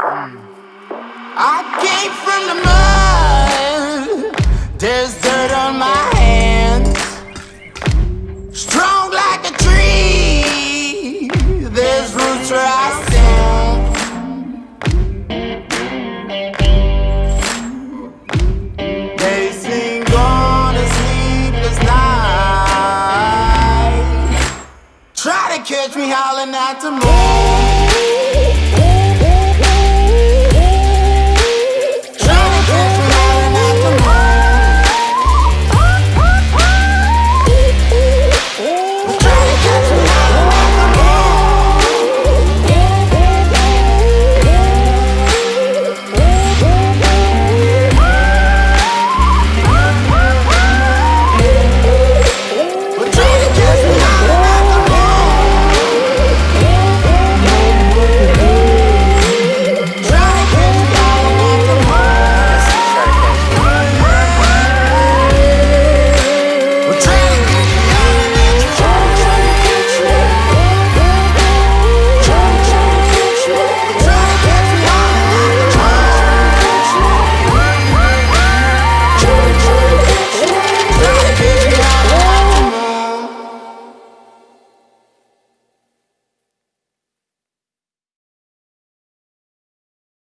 Mm. I came from the mud. There's dirt on my hands. Strong like a tree. There's roots where I stand. They sing on a sleepless night. Try to catch me howling at the moon.